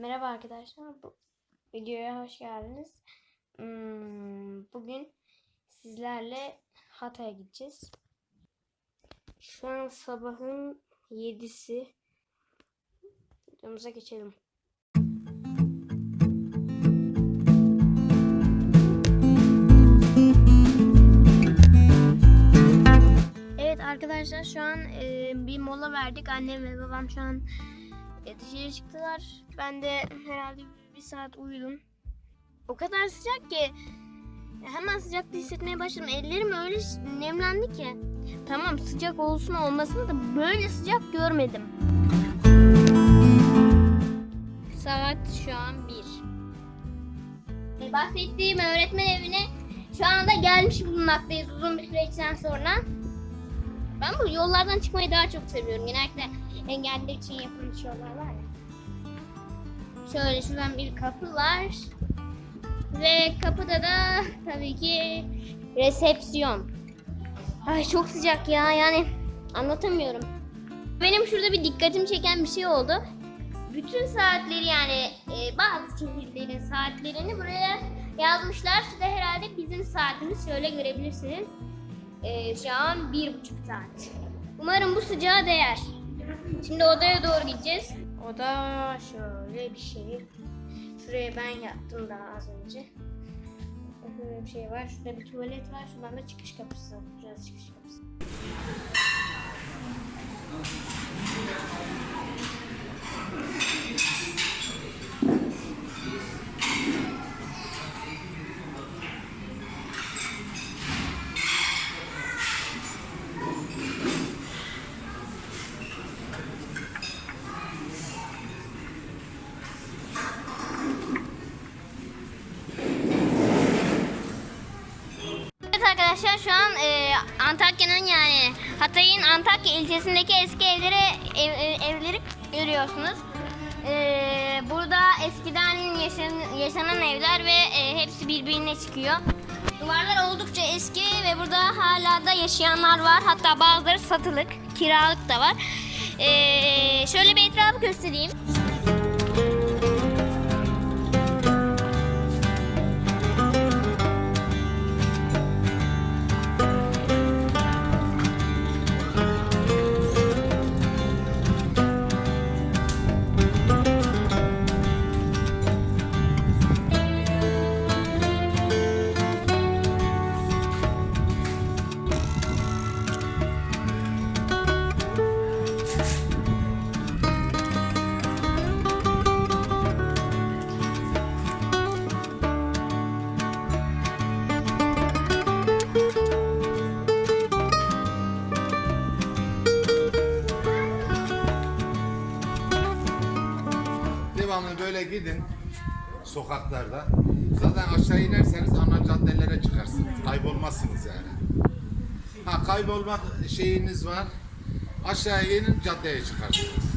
Merhaba arkadaşlar. Bu videoya hoş geldiniz. Hmm, bugün sizlerle Hatay'a gideceğiz. Şu an sabahın 7'si. Videomuza geçelim. Evet arkadaşlar şu an bir mola verdik. Annem ve babam şu an e, dışarı çıktılar. Ben de herhalde bir saat uyudum. O kadar sıcak ki hemen sıcakta hissetmeye başladım. Ellerim öyle nemlendi ki. Tamam sıcak olsun olmasın da böyle sıcak görmedim. Saat şu an 1. Bahsettiğim öğretmen evine şu anda gelmiş bulunmaktayız uzun bir süreçten sonra. Ben bu yollardan çıkmayı daha çok seviyorum. Genellikle engelliler için yapılmış yollar var ya. Şöyle şuradan bir kapı var. Ve kapıda da tabii ki resepsiyon. Ay çok sıcak ya yani anlatamıyorum. Benim şurada bir dikkatimi çeken bir şey oldu. Bütün saatleri yani e, bazı şehirlerin saatlerini buraya yazmışlar. Size herhalde bizim saatimiz şöyle görebilirsiniz. E, şu an bir buçuk saat. Umarım bu sıcağa değer. Şimdi odaya doğru gideceğiz. Oda şöyle bir şey. Şuraya ben yattım daha az önce. Böyle bir şey var. Şurada bir tuvalet var. Şuradan da çıkış kapısı. Şurası çıkış kapısı. Hatay'ın Antakya ilçesindeki eski evleri ev- ev- evleri görüyorsunuz. E, burada eskiden yaşan, yaşanan evler ve e, hepsi birbirine çıkıyor. Duvarlar oldukça eski ve burada hala da yaşayanlar var. Hatta bazıları satılık, kiralık da var. E, şöyle bir etrafı göstereyim. Gidin sokaklarda. Zaten aşağı inerseniz ana caddelere çıkarsınız. Kaybolmazsınız yani. Ha kaybolmak şeyiniz var. Aşağıya inin caddeye çıkarsınız.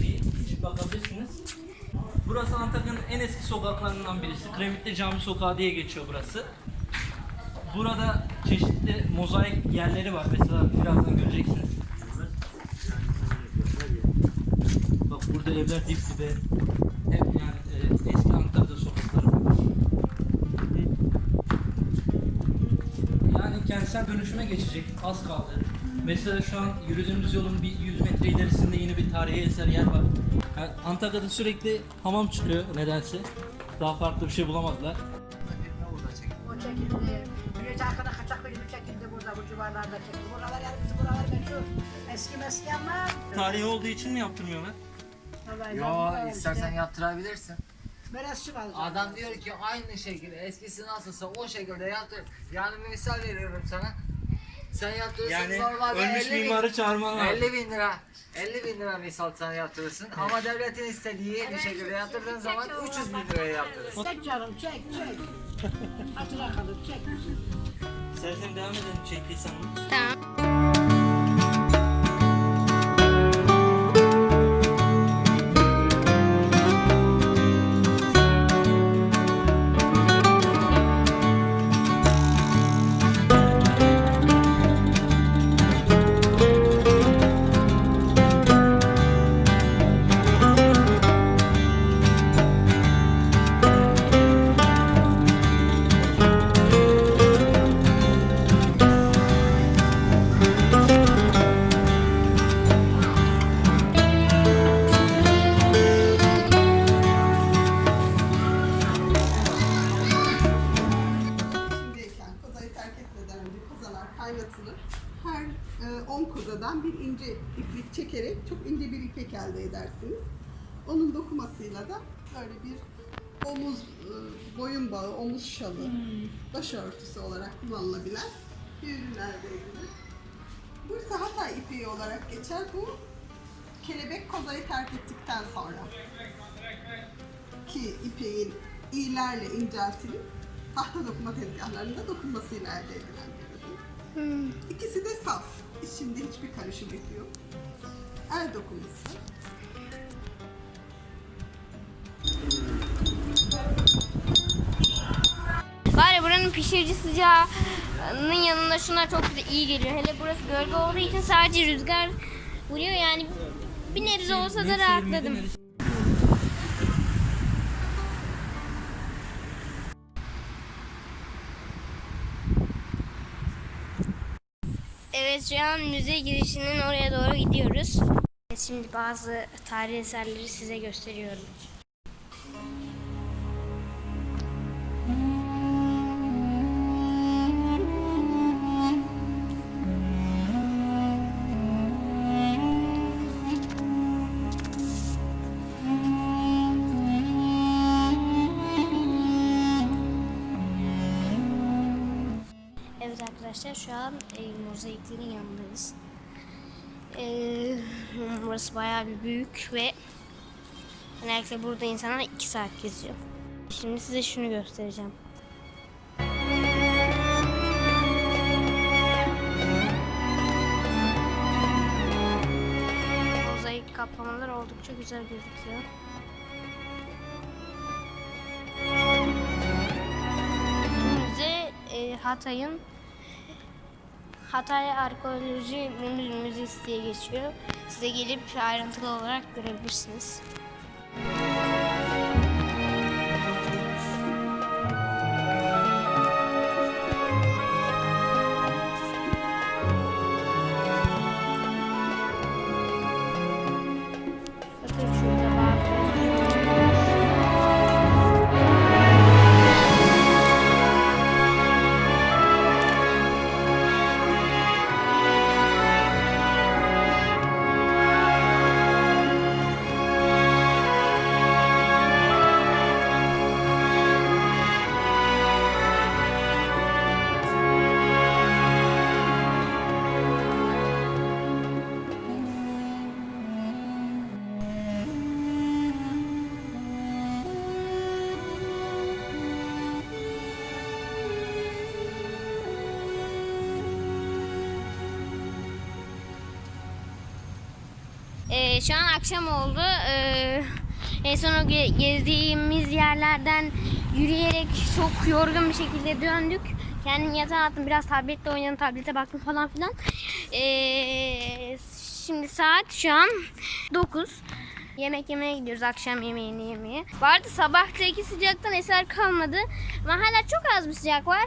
Bir bakabilirsiniz. Burası Antakya'nın en eski sokaklarından birisi. Kremitli Cami Sokağı diye geçiyor burası. Burada çeşitli mozaik yerleri var. Mesela birazdan göreceksiniz. Bak Burada evler dip dibe. Hep yani e, eski Antalya'da sokakları. Yani kentsel dönüşüme geçecek. Az kaldı. Mesela şu an yürüdüğümüz yolun bir 100 metre ilerisinde yeni bir tarihi eser yer var. Yani Antalya'da sürekli hamam çıkıyor nedense. Daha farklı bir şey bulamadılar. O çekildi. Güneş arkada kaçak gibi çekildi burada bu civarlarda çekildi. Buralar yani bizim buralar meşhur. Eski meski ama. Tarihi olduğu için mi yaptırmıyorlar? Vallahi Yo istersen yaptırabilirsin. Kaldı. Adam diyor ki aynı şekilde eskisi nasılsa o şekilde yaptır. Yani misal veriyorum sana. Sen yaptırırsın Yani normalde ölmüş 50 bin, mimarı çağırman lazım. 50 bin lira. 50 bin lira misal sana yaptırırsın ama devletin istediği bir şekilde yaptırdığın zaman 300 bin liraya yaptırırsın. Çek canım çek çek. Hatıra kalır çek. İstersen devam edelim çektiysen. Tamam. Böyle bir omuz, e, boyun bağı, omuz şalı, başörtüsü olarak kullanılabilen bir ürün elde edilir. Bu ise Hatay ipeği olarak geçer. Bu kelebek kozayı terk ettikten sonra ki ipeğin iğlerle inceltilip tahta dokuma tezgahlarında dokunmasıyla elde edilen bir ürün. İkisi de saf. İçinde hiçbir karışım yok. El dokuması. Buranın pişirici sıcağının yanında şunlar çok güzel iyi geliyor. Hele burası gölge olduğu için sadece rüzgar vuruyor yani bir nebze olsa da rahatladım. Evet şu an müze girişinin oraya doğru gidiyoruz. Şimdi bazı tarihi eserleri size gösteriyorum. Arkadaşlar şu an e, mozaiklerin yanındayız. E, burası bayağı bir büyük ve genellikle burada insanlar 2 saat geziyor. Şimdi size şunu göstereceğim. Mozaik kaplamalar oldukça güzel gözüküyor. E, Hatay'ın Hatay Arkeoloji Mü- Müzesi diye geçiyor. Size gelip ayrıntılı olarak görebilirsiniz. Ee, şu an akşam oldu. Ee, en son o ge- gezdiğimiz yerlerden yürüyerek çok yorgun bir şekilde döndük. Kendim yatağa attım. Biraz tabletle oynadım. Tablete baktım falan filan. Ee, şimdi saat şu an 9. yemek yemeye gidiyoruz akşam yemeğini yemeye. Vardı sabahtaki sıcaktan eser kalmadı ama hala çok az bir sıcak var.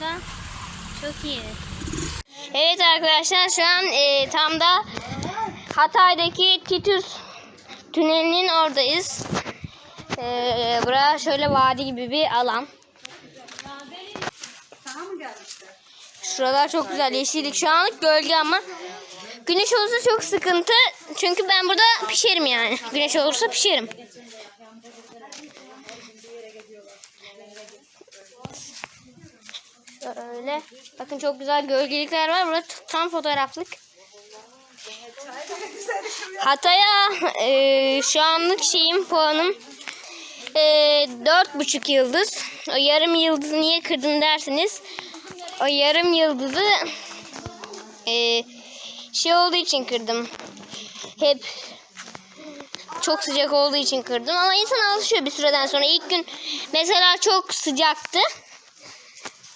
Bunlardan. Çok iyi. Evet arkadaşlar şu an e, tam da Hatay'daki Titus tünelinin oradayız. E, bura şöyle vadi gibi bir alan. Şuralar çok güzel yeşillik. Şu anlık gölge ama güneş olursa çok sıkıntı. Çünkü ben burada pişerim yani. Güneş olursa pişerim. Şöyle. Bakın çok güzel gölgelikler var. Burada tam fotoğraflık. Hatay'a e, şu anlık şeyim puanım e, dört buçuk yıldız. O yarım yıldızı niye kırdın dersiniz. O yarım yıldızı e, şey olduğu için kırdım. Hep çok sıcak olduğu için kırdım. Ama insan alışıyor bir süreden sonra. İlk gün mesela çok sıcaktı.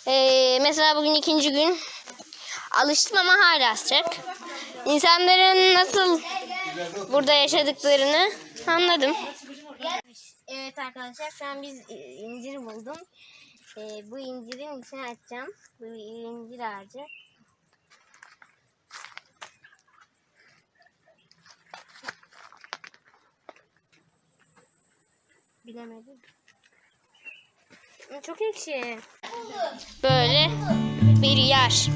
Ee, mesela bugün ikinci gün alıştım ama hala sıcak. İnsanların nasıl burada yaşadıklarını anladım. Evet arkadaşlar şu an biz incir buldum. Ee, bu incirin içine açacağım. Bu incir ağacı. Bilemedim. Çok ekşi. Böyle bir yer.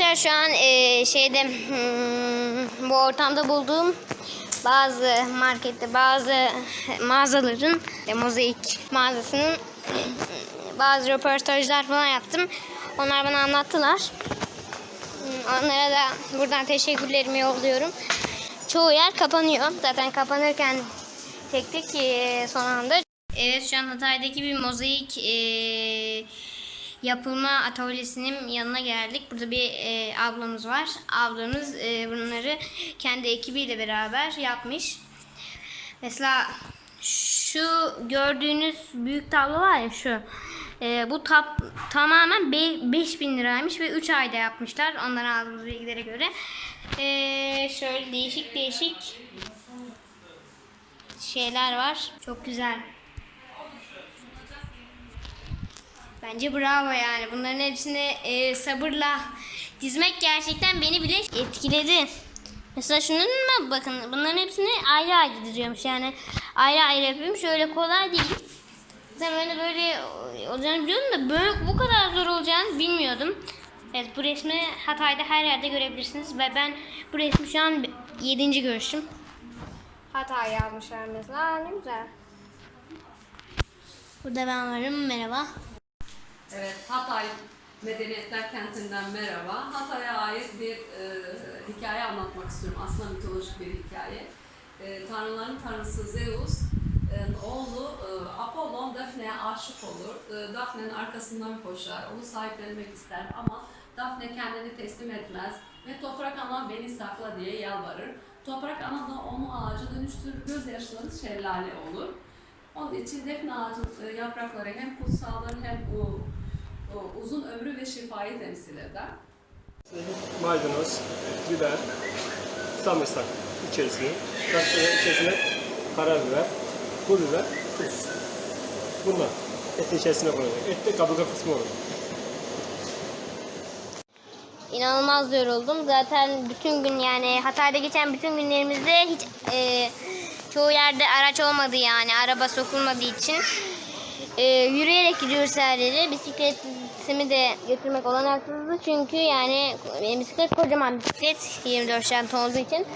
Arkadaşlar şu an e, şeyde hmm, bu ortamda bulduğum bazı markette bazı mağazaların e, mozaik mağazasının bazı röportajlar falan yaptım. Onlar bana anlattılar. Hmm, Onlara da buradan teşekkürlerimi yolluyorum. Çoğu yer kapanıyor. Zaten kapanırken tek tek e, son anda. Evet şu an Hatay'daki bir mozaik e, yapılma atölyesinin yanına geldik. Burada bir e, ablamız var. Ablamız e, bunları kendi ekibiyle beraber yapmış. Mesela şu gördüğünüz büyük tablo var ya şu. E, bu tap, tamamen 5000 liraymış ve 3 ayda yapmışlar. Ondan aldığımız bilgilere göre. E, şöyle değişik değişik şeyler var. Çok güzel. Bence bravo yani. Bunların hepsini e, sabırla dizmek gerçekten beni bile etkiledi. Mesela şunun mu bakın bunların hepsini ayrı ayrı diziyormuş yani ayrı ayrı yapıyormuş öyle kolay değil. Ben böyle böyle olacağını biliyordum da böyle bu kadar zor olacağını bilmiyordum. Evet bu resmi Hatay'da her yerde görebilirsiniz ve ben bu resmi şu an 7. görüşüm. Hatay yazmışlar mesela ne güzel. Burada ben varım merhaba. Evet, Hatay Medeniyetler Kenti'nden merhaba. Hatay'a ait bir e, hikaye anlatmak istiyorum. Aslında mitolojik bir hikaye. E, tanrıların tanrısı Zeus, e, oğlu e, Apollon Daphne'ye aşık olur. E, Daphne'nin arkasından koşar, onu sahiplenmek ister ama Daphne kendini teslim etmez ve toprak ana beni sakla diye yalvarır. Toprak ana da onu ağaca dönüştürür, gözyaşları şelale olur. Onun için defne ağacının e, yaprakları hem kutsaldır hem o uzun ömrü ve şifayı temsil eder. maydanoz, biber, sarımsak içerisine, içerisine karabiber, pul biber, tuz. Bunlar etin içerisine konulacak. Et de kaburga kısmı olur. İnanılmaz yoruldum. Zaten bütün gün yani Hatay'da geçen bütün günlerimizde hiç e, çoğu yerde araç olmadı yani araba sokulmadığı için. E, yürüyerek gidiyoruz her yere. Bisikletimi de götürmek olanaksızdı çünkü yani bisiklet kocaman bisiklet 24 şant olduğu için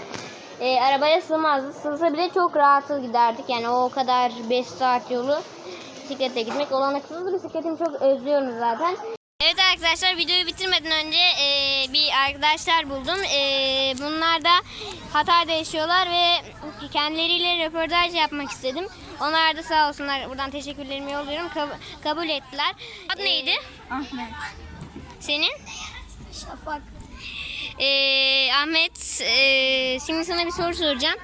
e, arabaya sığmazdı. Sığsa bile çok rahat giderdik yani o kadar 5 saat yolu bisikletle gitmek olanaksızdı. Bisikletimi çok özlüyorum zaten. Evet arkadaşlar videoyu bitirmeden önce e, bir arkadaşlar buldum. E, bunlar da Hatay'da yaşıyorlar ve kendileriyle röportaj yapmak istedim. Onlar da sağ olsunlar buradan teşekkürlerimi yolluyorum. Kab- kabul ettiler. Adı neydi? Ahmet. Senin? Şafak. E, Ahmet e, şimdi sana bir soru soracağım.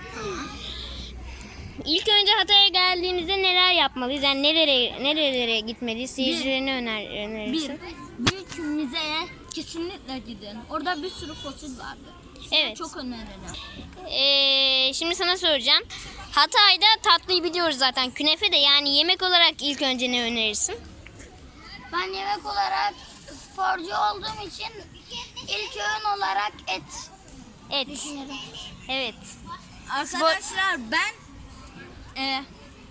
İlk önce Hatay'a geldiğimizde neler yapmalıyız? Yani nerelere nerelere gitmeliyiz? Seyircilerine öner, Bir, önerirsin. büyük müzeye kesinlikle gidin. Orada bir sürü fosil vardı. Size Evet. Çok öneririm. Ee, şimdi sana soracağım. Hatay'da tatlıyı biliyoruz zaten. Künefe de yani yemek olarak ilk önce ne önerirsin? Ben yemek olarak sporcu olduğum için ilk öğün olarak et Et. düşünüyorum. Evet. Arkadaşlar ben e,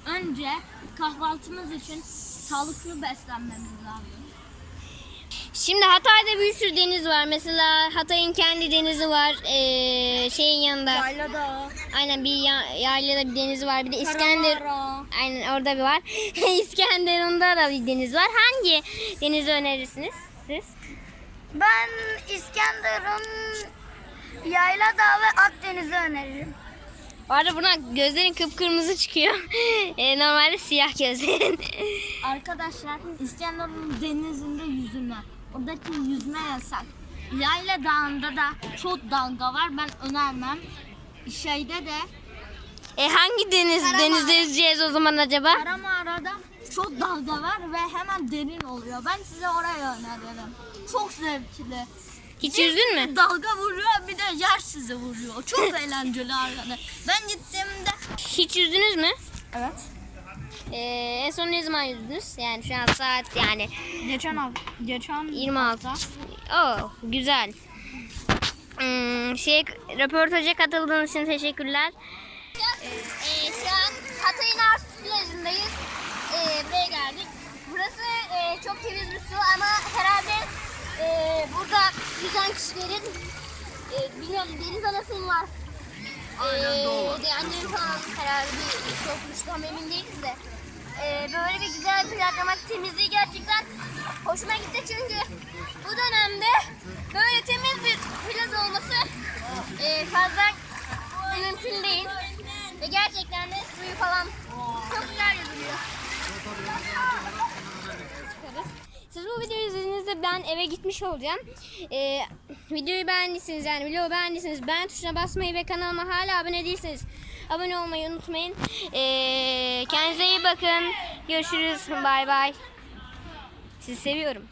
önce kahvaltımız için sağlıklı beslenmemiz lazım. Şimdi Hatay'da bir sürü deniz var. Mesela Hatay'ın kendi denizi var. Ee, şeyin yanında. Yayla Dağı, Aynen bir ya, yaylada bir deniz var. Bir de İskender. Karamara. Aynen orada bir var. İskenderun'da da bir deniz var. Hangi denizi önerirsiniz siz? Ben İskenderun, Yayla Dağı ve Akdeniz'i öneririm. Bu arada buradan gözlerin kıpkırmızı çıkıyor. Ee, normalde siyah gözlerin. Arkadaşlar İskenderun denizinde yüzme. Oradaki yüzme yasak. Yayla Dağı'nda da çok dalga var. Ben önermem. Şeyde de E hangi deniz Karamağara. denizde yüzeceğiz o zaman acaba? Karamara'da çok dalga var ve hemen derin oluyor. Ben size orayı öneririm. Çok zevkli. Hiç yüzdün mü? Dalga vuruyor bir de yer sizi vuruyor. Çok eğlenceli arkadaşlar. Ben gittiğimde Hiç yüzdünüz mü? Evet. Ee, en son ne zaman yüzdünüz? Yani şu an saat yani Geçen hafta. Geçen 26. Oo güzel. Hmm, şey röportaja katıldığınız için teşekkürler. Ee, şu an Hatay'ın Arsus plajındayız. Ee, buraya geldik. Burası e, çok temiz bir su ama herhalde e, burada yüzen kişilerin e, bilmiyorum deniz anası mı var? Aynen doğru. Annem falan herhalde bir tam emin değiliz de. Ee, böyle bir güzel plajlamak temizliği gerçekten hoşuma gitti çünkü bu dönemde böyle temiz bir plaj olması e, fazla mümkün değil. Ve gerçekten de suyu falan çok güzel yüzülüyor. Siz bu videoyu izlediğinizde ben eve gitmiş olacağım. Ee, videoyu beğendiyseniz yani videoyu beğendiyseniz beğen tuşuna basmayı ve kanalıma hala abone değilseniz abone olmayı unutmayın. Ee, kendinize iyi bakın. Görüşürüz. Bay bay. Sizi seviyorum.